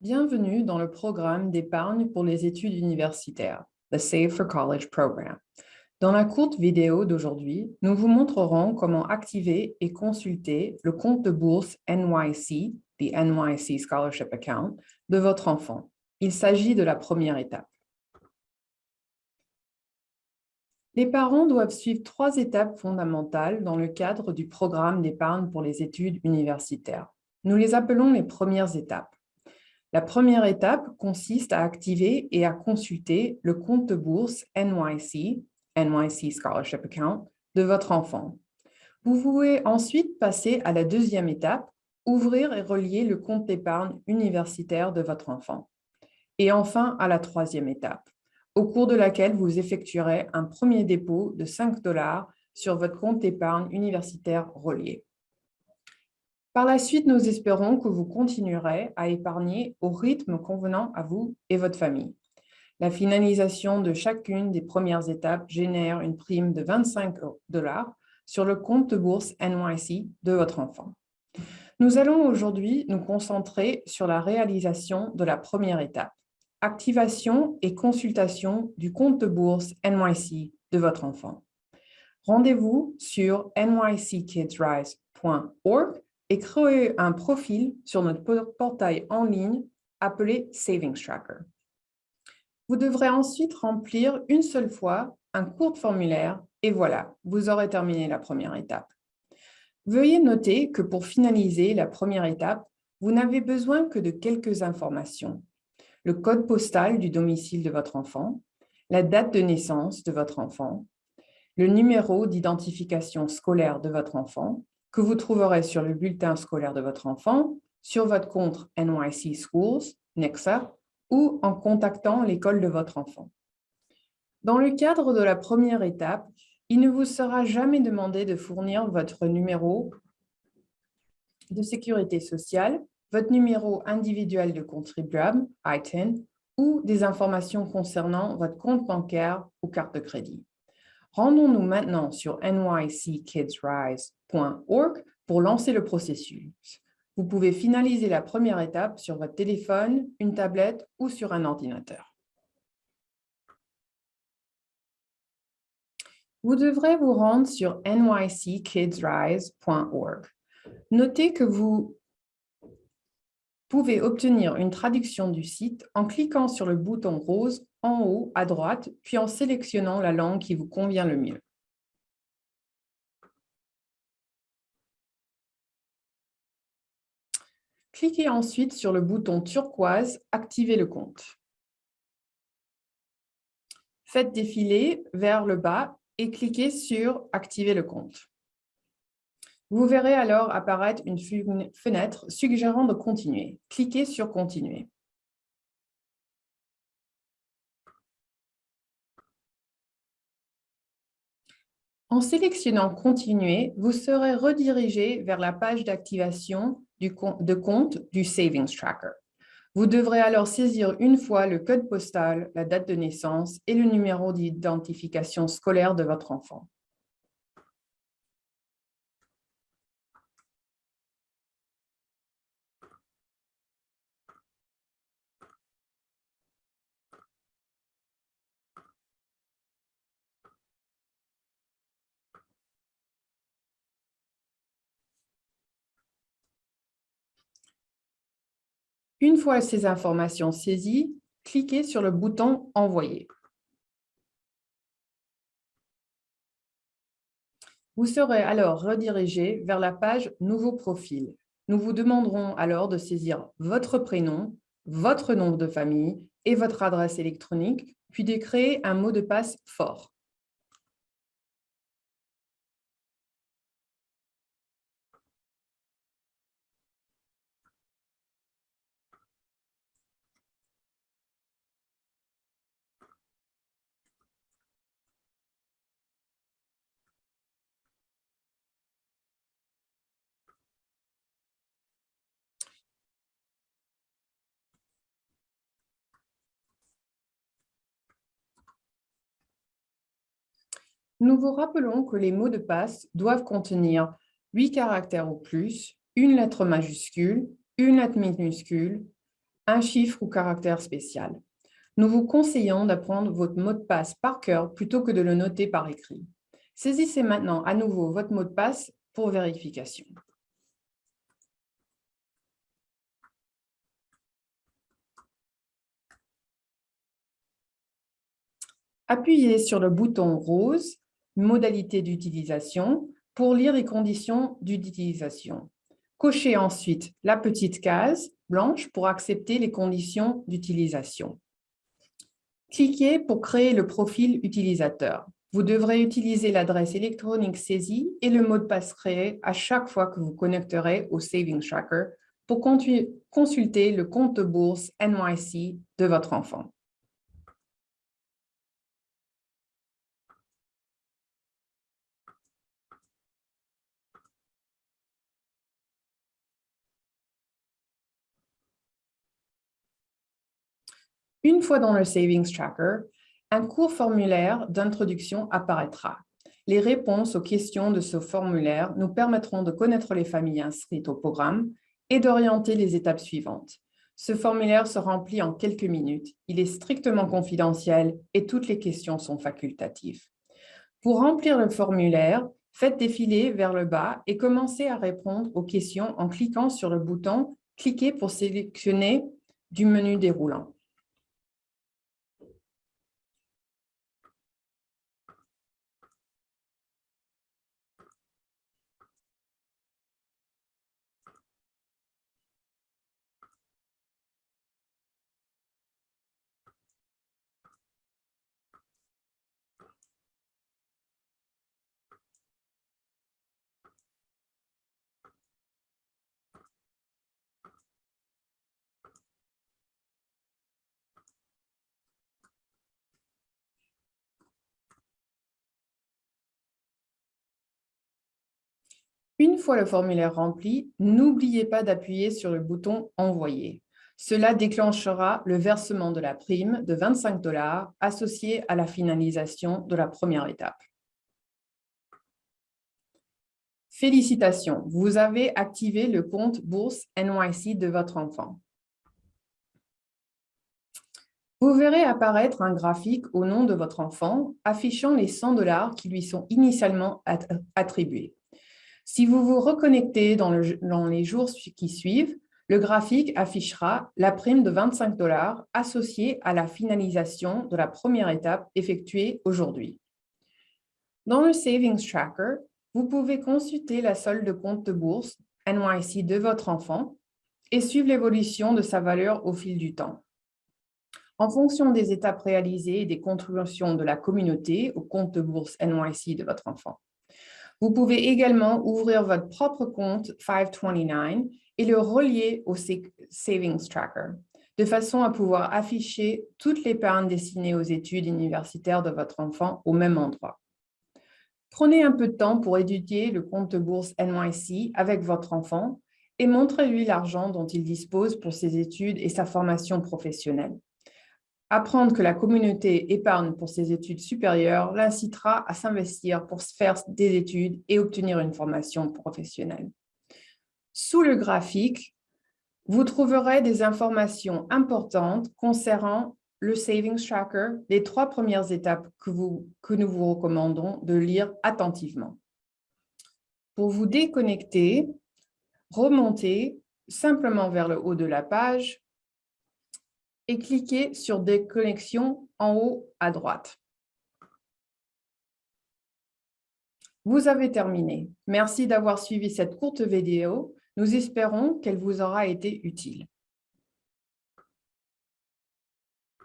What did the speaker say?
Bienvenue dans le programme d'épargne pour les études universitaires, the Save for College Program. Dans la courte vidéo d'aujourd'hui, nous vous montrerons comment activer et consulter le compte de bourse NYC, the NYC Scholarship Account, de votre enfant. Il s'agit de la première étape. Les parents doivent suivre trois étapes fondamentales dans le cadre du programme d'épargne pour les études universitaires. Nous les appelons les premières étapes. La première étape consiste à activer et à consulter le compte de bourse NYC, NYC Scholarship Account, de votre enfant. Vous pouvez ensuite passer à la deuxième étape, ouvrir et relier le compte d'épargne universitaire de votre enfant. Et enfin, à la troisième étape, au cours de laquelle vous effectuerez un premier dépôt de 5 dollars sur votre compte d'épargne universitaire relié. Par la suite, nous espérons que vous continuerez à épargner au rythme convenant à vous et votre famille. La finalisation de chacune des premières étapes génère une prime de 25 dollars sur le compte de bourse NYC de votre enfant. Nous allons aujourd'hui nous concentrer sur la réalisation de la première étape, activation et consultation du compte de bourse NYC de votre enfant. Rendez-vous sur nyckidsrise.org et créez un profil sur notre portail en ligne appelé Savings Tracker. Vous devrez ensuite remplir une seule fois un court formulaire et voilà, vous aurez terminé la première étape. Veuillez noter que pour finaliser la première étape, vous n'avez besoin que de quelques informations. Le code postal du domicile de votre enfant, la date de naissance de votre enfant, le numéro d'identification scolaire de votre enfant que vous trouverez sur le bulletin scolaire de votre enfant, sur votre compte NYC Schools, Nexa, ou en contactant l'école de votre enfant. Dans le cadre de la première étape, il ne vous sera jamais demandé de fournir votre numéro de sécurité sociale, votre numéro individuel de contribuable, ITIN, ou des informations concernant votre compte bancaire ou carte de crédit. Rendons-nous maintenant sur nyckidsrise.org pour lancer le processus. Vous pouvez finaliser la première étape sur votre téléphone, une tablette ou sur un ordinateur. Vous devrez vous rendre sur nyckidsrise.org. Notez que vous pouvez obtenir une traduction du site en cliquant sur le bouton rose en haut à droite, puis en sélectionnant la langue qui vous convient le mieux. Cliquez ensuite sur le bouton turquoise « Activer le compte ». Faites défiler vers le bas et cliquez sur « Activer le compte ». Vous verrez alors apparaître une fenêtre suggérant de continuer. Cliquez sur « Continuer ». En sélectionnant « Continuer », vous serez redirigé vers la page d'activation de compte du Savings Tracker. Vous devrez alors saisir une fois le code postal, la date de naissance et le numéro d'identification scolaire de votre enfant. Une fois ces informations saisies, cliquez sur le bouton « Envoyer ». Vous serez alors redirigé vers la page « Nouveau profil ». Nous vous demanderons alors de saisir votre prénom, votre nom de famille et votre adresse électronique, puis de créer un mot de passe fort. Nous vous rappelons que les mots de passe doivent contenir 8 caractères ou plus, une lettre majuscule, une lettre minuscule, un chiffre ou caractère spécial. Nous vous conseillons d'apprendre votre mot de passe par cœur plutôt que de le noter par écrit. Saisissez maintenant à nouveau votre mot de passe pour vérification. Appuyez sur le bouton rose « Modalité d'utilisation » pour lire les conditions d'utilisation. Cochez ensuite la petite case blanche pour accepter les conditions d'utilisation. Cliquez pour créer le profil utilisateur. Vous devrez utiliser l'adresse électronique saisie et le mot de passe créé à chaque fois que vous connecterez au Savings Tracker pour consulter le compte bourse NYC de votre enfant. Une fois dans le Savings Tracker, un court formulaire d'introduction apparaîtra. Les réponses aux questions de ce formulaire nous permettront de connaître les familles inscrites au programme et d'orienter les étapes suivantes. Ce formulaire se remplit en quelques minutes. Il est strictement confidentiel et toutes les questions sont facultatives. Pour remplir le formulaire, faites défiler vers le bas et commencez à répondre aux questions en cliquant sur le bouton « Cliquez pour sélectionner du menu déroulant ». Une fois le formulaire rempli, n'oubliez pas d'appuyer sur le bouton « Envoyer ». Cela déclenchera le versement de la prime de 25 dollars associée à la finalisation de la première étape. Félicitations, vous avez activé le compte Bourse NYC de votre enfant. Vous verrez apparaître un graphique au nom de votre enfant affichant les 100 dollars qui lui sont initialement attribués. Si vous vous reconnectez dans, les jours qui suivent, le graphique affichera la prime de 25 dollars associée à la finalisation de la première étape effectuée aujourd'hui. Dans le Savings Tracker, vous pouvez consulter la solde de compte de bourse NYC de votre enfant et suivre l'évolution de sa valeur au fil du temps. En fonction des étapes réalisées et des contributions de la communauté au compte de bourse NYC de votre enfant. Vous pouvez également ouvrir votre propre compte 529 et le relier au Savings Tracker, de façon à pouvoir afficher toutes les l'épargne destinées aux études universitaires de votre enfant au même endroit. Prenez un peu de temps pour étudier le compte de bourse NYC avec votre enfant et montrez-lui l'argent dont il dispose pour ses études et sa formation professionnelle. Apprendre que la communauté épargne pour ses études supérieures l'incitera à s'investir pour faire des études et obtenir une formation professionnelle. Sous le graphique, vous trouverez des informations importantes concernant le Savings Tracker, les trois premières étapes que, que nous vous recommandons de lire attentivement. Pour vous déconnecter, remontez simplement vers le haut de la page et cliquez sur Déconnexion en haut à droite. Vous avez terminé. Merci d'avoir suivi cette courte vidéo. Nous espérons qu'elle vous aura été utile.